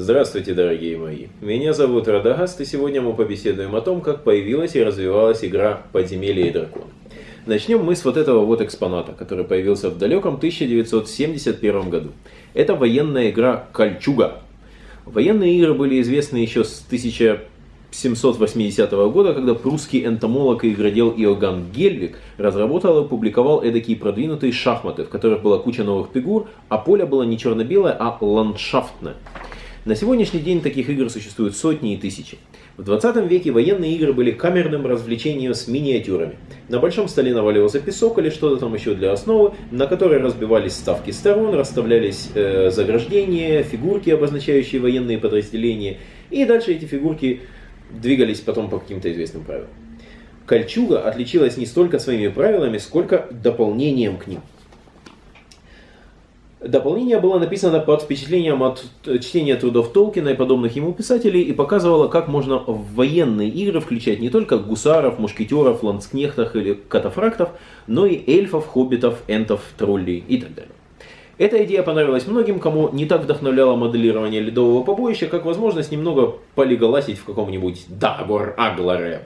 Здравствуйте, дорогие мои. Меня зовут Радагаст, и сегодня мы побеседуем о том, как появилась и развивалась игра «Подземелье и дракон». Начнем мы с вот этого вот экспоната, который появился в далеком 1971 году. Это военная игра «Кольчуга». Военные игры были известны еще с 1780 года, когда прусский энтомолог и игродел Иоганн Гельвик разработал и опубликовал эдакие продвинутые шахматы, в которых была куча новых фигур, а поле было не черно-белое, а ландшафтное. На сегодняшний день таких игр существуют сотни и тысячи. В 20 веке военные игры были камерным развлечением с миниатюрами. На большом столе наваливался песок или что-то там еще для основы, на которой разбивались ставки сторон, расставлялись э, заграждения, фигурки, обозначающие военные подразделения, и дальше эти фигурки двигались потом по каким-то известным правилам. Кольчуга отличилась не столько своими правилами, сколько дополнением к ним. Дополнение было написано под впечатлением от чтения трудов Толкина и подобных ему писателей и показывало, как можно в военные игры включать не только гусаров, мушкетеров, ланскнехтов или катафрактов, но и эльфов, хоббитов, энтов, троллей и так далее. Эта идея понравилась многим, кому не так вдохновляло моделирование ледового побоища, как возможность немного полиголасить в каком-нибудь Дагор Агларэп.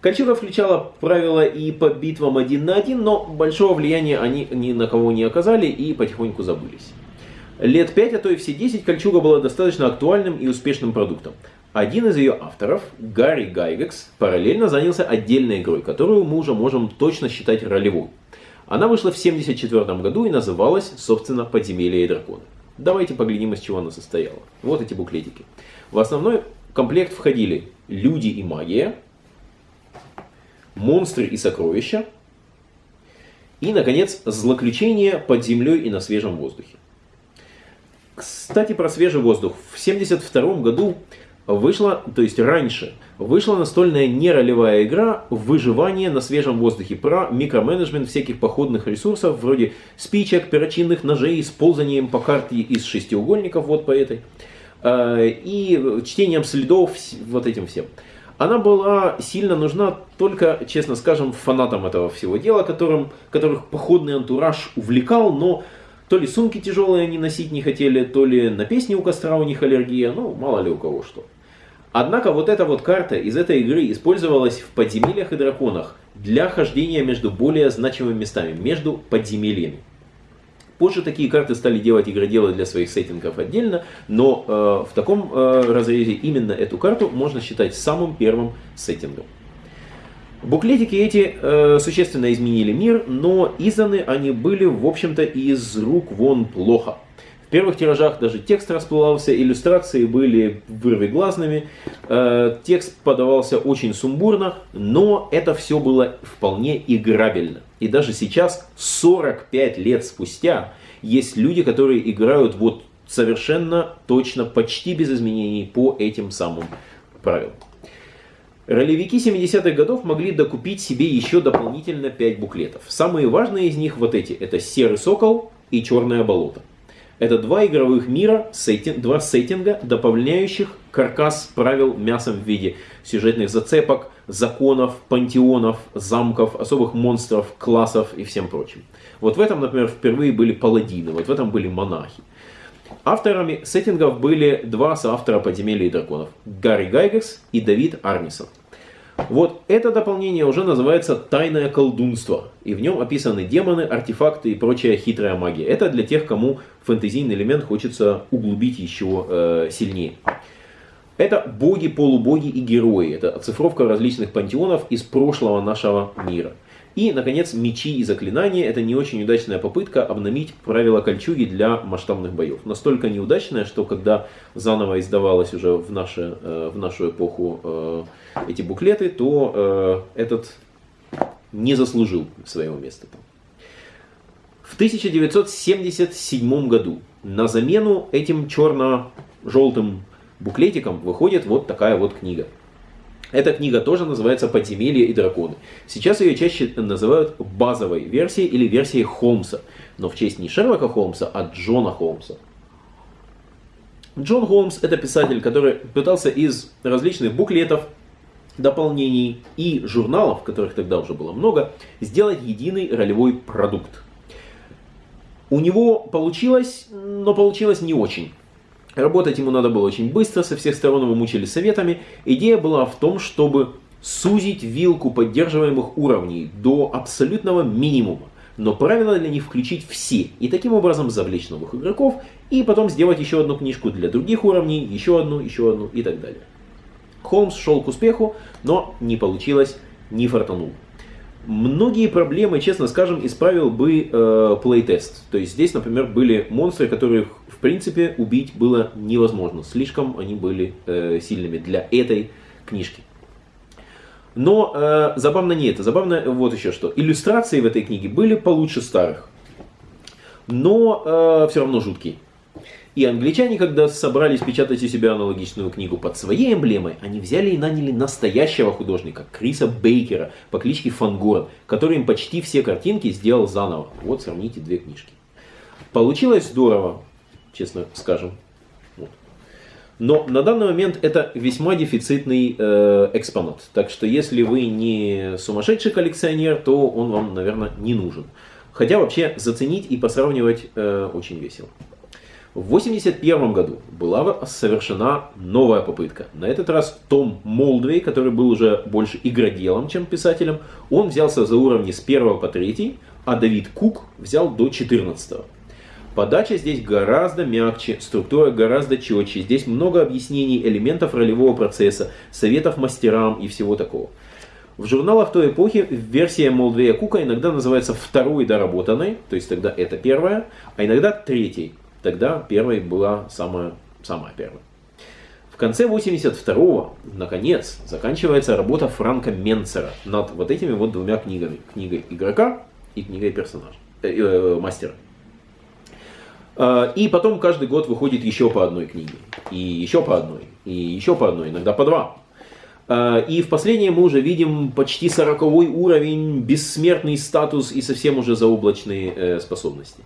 Кольчуга включала правила и по битвам один на один, но большого влияния они ни на кого не оказали и потихоньку забылись. Лет 5, а то и все 10 Кольчуга была достаточно актуальным и успешным продуктом. Один из ее авторов, Гарри Гайгекс, параллельно занялся отдельной игрой, которую мы уже можем точно считать ролевой. Она вышла в 1974 году и называлась, собственно, «Подземелье и драконы». Давайте поглядим, из чего она состояла. Вот эти буклетики. В основной комплект входили люди и магия, монстры и сокровища. И, наконец, злоключения под землей и на свежем воздухе. Кстати, про свежий воздух. В 1972 году вышла, то есть раньше, вышла настольная неролевая игра «Выживание на свежем воздухе» про микроменеджмент всяких походных ресурсов, вроде спичек, перочинных ножей, с ползанием по карте из шестиугольников, вот по этой, э, и чтением следов, вот этим всем. Она была сильно нужна только, честно скажем, фанатам этого всего дела, которым, которых походный антураж увлекал, но то ли сумки тяжелые они носить не хотели, то ли на песни у костра у них аллергия, ну, мало ли у кого что. Однако вот эта вот карта из этой игры использовалась в подземельях и драконах для хождения между более значимыми местами, между подземельями. Позже такие карты стали делать игроделы для своих сеттингов отдельно, но э, в таком э, разрезе именно эту карту можно считать самым первым сеттингом. Буклетики эти э, существенно изменили мир, но изданы они были, в общем-то, из рук вон плохо. В первых тиражах даже текст расплывался, иллюстрации были вырвиглазными, э, текст подавался очень сумбурно, но это все было вполне играбельно. И даже сейчас, 45 лет спустя, есть люди, которые играют вот совершенно точно, почти без изменений по этим самым правилам. Ролевики 70-х годов могли докупить себе еще дополнительно 5 буклетов. Самые важные из них вот эти. Это «Серый сокол» и «Черное болото». Это два игровых мира, сеттинг, два сеттинга, дополняющих каркас правил мясом в виде сюжетных зацепок, законов, пантеонов, замков, особых монстров, классов и всем прочим. Вот в этом, например, впервые были паладины, вот в этом были монахи. Авторами сеттингов были два соавтора «Подземелья и драконов» – Гарри Гайгерс и Давид Арнисон – вот это дополнение уже называется «Тайное колдунство», и в нем описаны демоны, артефакты и прочая хитрая магия. Это для тех, кому фэнтезийный элемент хочется углубить еще э, сильнее. Это боги, полубоги и герои. Это оцифровка различных пантеонов из прошлого нашего мира. И, наконец, мечи и заклинания – это не очень удачная попытка обновить правила кольчуги для масштабных боев. Настолько неудачная, что когда заново издавалось уже в, наше, э, в нашу эпоху э, эти буклеты, то э, этот не заслужил своего места. В 1977 году на замену этим черно-желтым буклетикам выходит вот такая вот книга. Эта книга тоже называется «Подземелья и драконы». Сейчас ее чаще называют базовой версией или версией Холмса, но в честь не Шерлока Холмса, а Джона Холмса. Джон Холмс это писатель, который пытался из различных буклетов, дополнений и журналов, которых тогда уже было много, сделать единый ролевой продукт. У него получилось, но получилось не очень. Работать ему надо было очень быстро, со всех сторон его мучили советами. Идея была в том, чтобы сузить вилку поддерживаемых уровней до абсолютного минимума, но правила для них включить все, и таким образом завлечь новых игроков, и потом сделать еще одну книжку для других уровней, еще одну, еще одну и так далее. Холмс шел к успеху, но не получилось, не фартанул. Многие проблемы, честно скажем, исправил бы э, плейтест. То есть здесь, например, были монстры, которых в принципе убить было невозможно. Слишком они были э, сильными для этой книжки. Но э, забавно не это. Забавно вот еще что. Иллюстрации в этой книге были получше старых. Но э, все равно жуткие. И англичане, когда собрались печатать у себя аналогичную книгу под своей эмблемой, они взяли и наняли настоящего художника, Криса Бейкера по кличке Фангорн, который им почти все картинки сделал заново. Вот сравните две книжки. Получилось здорово, честно скажем. Вот. Но на данный момент это весьма дефицитный э, экспонат. Так что если вы не сумасшедший коллекционер, то он вам, наверное, не нужен. Хотя вообще заценить и посравнивать э, очень весело. В 1981 году была совершена новая попытка. На этот раз Том Молдвей, который был уже больше игроделом, чем писателем, он взялся за уровни с 1 по 3, а Давид Кук взял до 14. Подача здесь гораздо мягче, структура гораздо четче. Здесь много объяснений элементов ролевого процесса, советов мастерам и всего такого. В журналах той эпохи версия Молдвея Кука иногда называется второй доработанной, то есть тогда это первая, а иногда третьей, Тогда первой была самая, самая первая. В конце 82-го, наконец, заканчивается работа Франка Менцера над вот этими вот двумя книгами. Книгой игрока и книгой персонажа, э, э, мастера. А, и потом каждый год выходит еще по одной книге. И еще по одной. И еще по одной. Иногда по два. А, и в последнее мы уже видим почти 40 уровень, бессмертный статус и совсем уже заоблачные э, способности.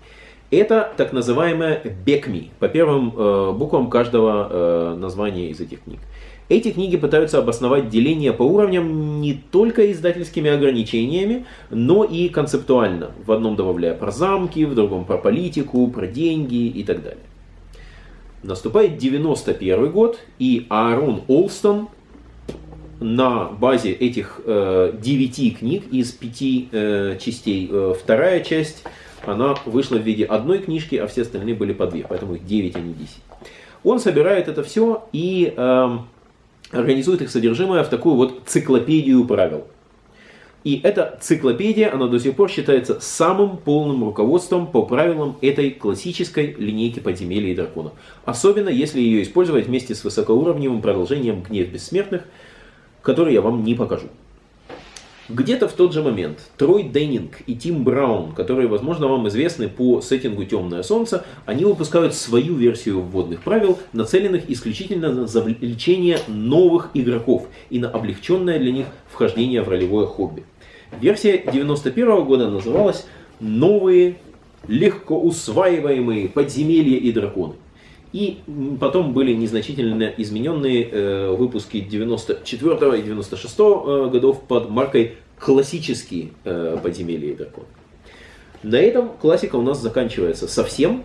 Это так называемая Бекми, по первым э, буквам каждого э, названия из этих книг. Эти книги пытаются обосновать деление по уровням не только издательскими ограничениями, но и концептуально. В одном добавляя про замки, в другом про политику, про деньги и так далее. Наступает 91 год, и Аарон Олстон на базе этих э, 9 книг из 5 э, частей, э, вторая часть она вышла в виде одной книжки, а все остальные были по две, поэтому их 9, а не 10. Он собирает это все и э, организует их содержимое в такую вот циклопедию правил. И эта циклопедия, она до сих пор считается самым полным руководством по правилам этой классической линейки подземелья и драконов. Особенно если ее использовать вместе с высокоуровневым продолжением «Гнев бессмертных», который я вам не покажу. Где-то в тот же момент Трой Деннинг и Тим Браун, которые, возможно, вам известны по сеттингу «Темное солнце», они выпускают свою версию вводных правил, нацеленных исключительно на завлечение новых игроков и на облегченное для них вхождение в ролевое хобби. Версия 91 года называлась «Новые легко усваиваемые подземелья и драконы». И потом были незначительно измененные э, выпуски 94 и 96 э, годов под маркой «Классические э, подземелья и драконы». На этом классика у нас заканчивается совсем.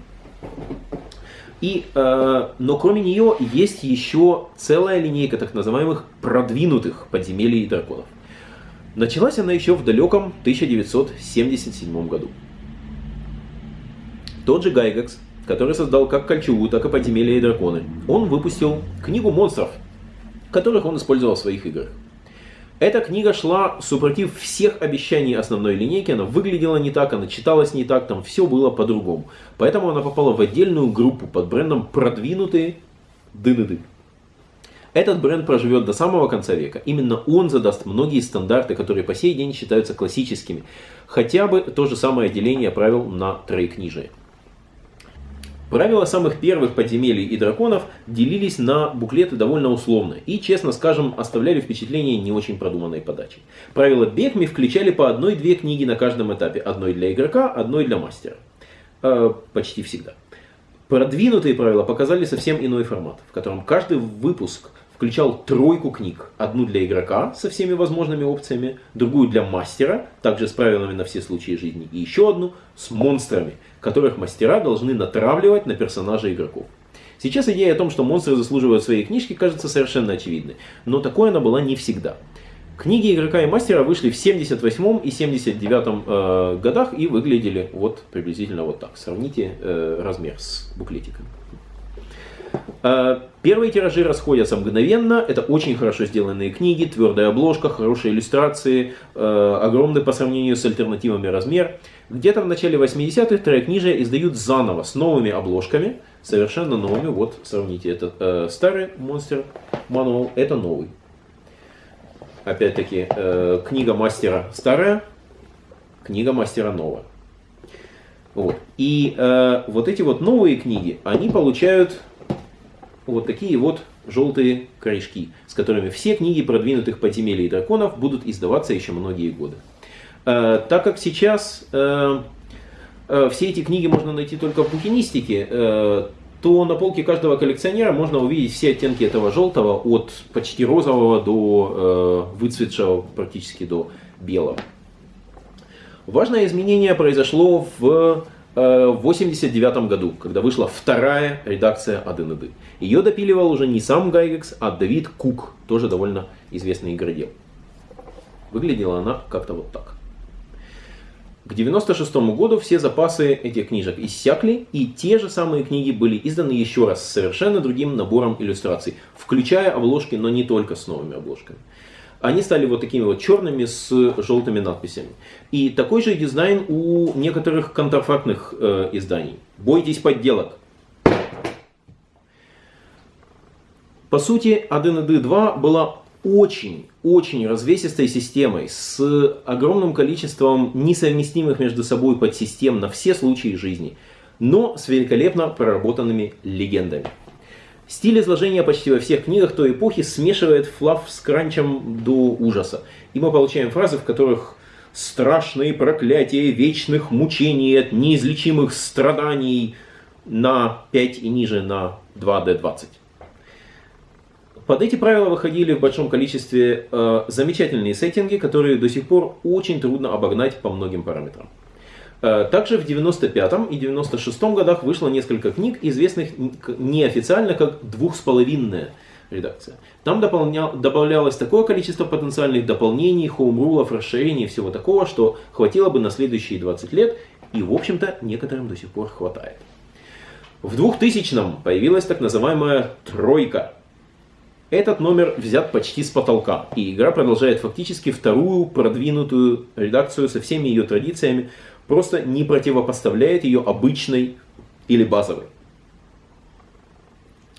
И, э, но кроме нее есть еще целая линейка так называемых продвинутых подземелий и драконов. Началась она еще в далеком 1977 году. Тот же Гайгакс который создал как Кольчугу, так и Подземелья и Драконы. Он выпустил книгу монстров, которых он использовал в своих играх. Эта книга шла супротив всех обещаний основной линейки, она выглядела не так, она читалась не так, там все было по-другому. Поэтому она попала в отдельную группу под брендом «Продвинутые дыны-ды». Этот бренд проживет до самого конца века. Именно он задаст многие стандарты, которые по сей день считаются классическими. Хотя бы то же самое деление правил на троекнижие. Правила самых первых подземелий и драконов делились на буклеты довольно условно и, честно скажем, оставляли впечатление не очень продуманной подачи. Правила Бекми включали по одной-две книги на каждом этапе, одной для игрока, одной для мастера. Э, почти всегда. Продвинутые правила показали совсем иной формат, в котором каждый выпуск включал тройку книг. Одну для игрока со всеми возможными опциями, другую для мастера, также с правилами на все случаи жизни, и еще одну с монстрами, которых мастера должны натравливать на персонажей игроков. Сейчас идея о том, что монстры заслуживают своей книжки, кажется совершенно очевидной. Но такой она была не всегда. Книги игрока и мастера вышли в 78 и 79 э, годах и выглядели вот приблизительно вот так. Сравните э, размер с буклетиком. Э, первые тиражи расходятся мгновенно. Это очень хорошо сделанные книги, твердая обложка, хорошие иллюстрации, э, огромный по сравнению с альтернативами размер. Где-то в начале 80-х тройкнижия издают заново с новыми обложками, совершенно новыми. Вот сравните, это э, старый монстр мануал, это новый опять-таки, книга мастера старая, книга мастера новая. Вот. И э, вот эти вот новые книги, они получают вот такие вот желтые корешки, с которыми все книги продвинутых подземелий драконов будут издаваться еще многие годы. Э, так как сейчас э, э, все эти книги можно найти только в букинистике, э, то на полке каждого коллекционера можно увидеть все оттенки этого желтого, от почти розового до э, выцветшего практически до белого. Важное изменение произошло в 1989 э, году, когда вышла вторая редакция АДНД. Ее допиливал уже не сам Гайгекс, а Давид Кук, тоже довольно известный игродел. Выглядела она как-то вот так. К 96 году все запасы этих книжек иссякли, и те же самые книги были изданы еще раз с совершенно другим набором иллюстраций, включая обложки, но не только с новыми обложками. Они стали вот такими вот черными с желтыми надписями. И такой же дизайн у некоторых контрафактных э, изданий. Бойтесь подделок. По сути, ADND 2 была очень-очень развесистой системой с огромным количеством несовместимых между собой подсистем на все случаи жизни, но с великолепно проработанными легендами. Стиль изложения почти во всех книгах той эпохи смешивает флав с кранчем до ужаса. И мы получаем фразы, в которых страшные проклятия вечных мучений от неизлечимых страданий на 5 и ниже на 2D20. Под эти правила выходили в большом количестве э, замечательные сеттинги, которые до сих пор очень трудно обогнать по многим параметрам. Э, также в 95 и 96 годах вышло несколько книг, известных неофициально как «двухсполовинная» редакция. Там дополня... добавлялось такое количество потенциальных дополнений, хоумрулов, расширений и всего такого, что хватило бы на следующие 20 лет, и в общем-то некоторым до сих пор хватает. В 2000-м появилась так называемая «тройка», этот номер взят почти с потолка, и игра продолжает фактически вторую продвинутую редакцию со всеми ее традициями, просто не противопоставляет ее обычной или базовой.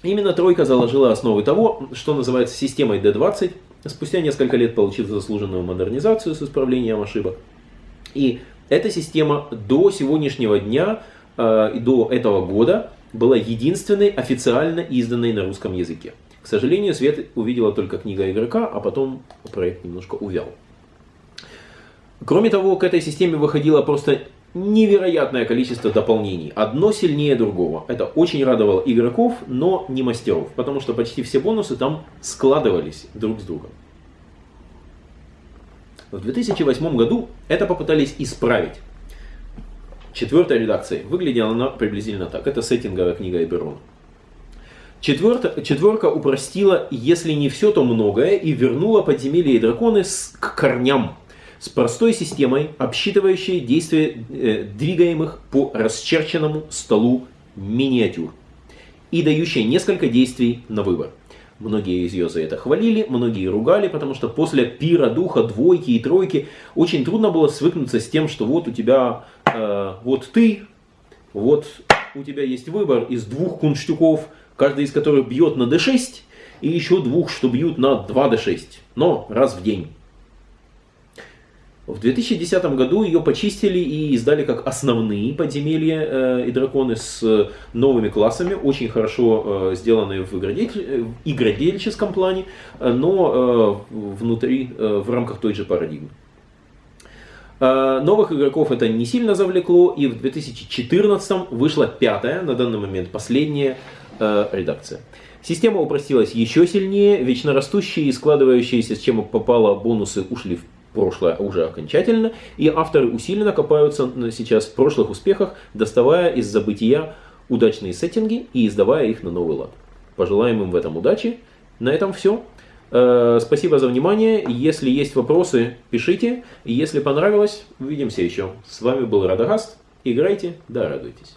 Именно тройка заложила основы того, что называется системой D20, спустя несколько лет получив заслуженную модернизацию с исправлением ошибок. И эта система до сегодняшнего дня э, до этого года была единственной официально изданной на русском языке. К сожалению, Свет увидела только книга игрока, а потом проект немножко увял. Кроме того, к этой системе выходило просто невероятное количество дополнений. Одно сильнее другого. Это очень радовало игроков, но не мастеров, потому что почти все бонусы там складывались друг с другом. В 2008 году это попытались исправить. Четвертая редакция выглядела она приблизительно так. Это сеттинговая книга Эберона. Четверта, четверка упростила, если не все, то многое, и вернула подземелья и драконы с, к корням. С простой системой, обсчитывающей действия э, двигаемых по расчерченному столу миниатюр. И дающей несколько действий на выбор. Многие из ее за это хвалили, многие ругали, потому что после пира духа, двойки и тройки очень трудно было свыкнуться с тем, что вот у тебя, э, вот ты, вот у тебя есть выбор из двух кунштюков, каждый из которых бьет на d6, и еще двух, что бьют на 2d6, но раз в день. В 2010 году ее почистили и издали как основные подземелья э, и драконы с новыми классами, очень хорошо э, сделанные в, игродель... в игродельческом плане, э, но э, внутри, э, в рамках той же парадигмы. Э, новых игроков это не сильно завлекло, и в 2014 вышла пятая, на данный момент последняя э, редакция. Система упростилась еще сильнее, вечно растущие и складывающиеся с чем попало бонусы ушли в прошлое уже окончательно, и авторы усиленно копаются сейчас в прошлых успехах, доставая из забытия удачные сеттинги и издавая их на новый лад. Пожелаем им в этом удачи. На этом все. Э, спасибо за внимание. Если есть вопросы, пишите. Если понравилось, увидимся еще. С вами был Радагаст. Играйте, да радуйтесь.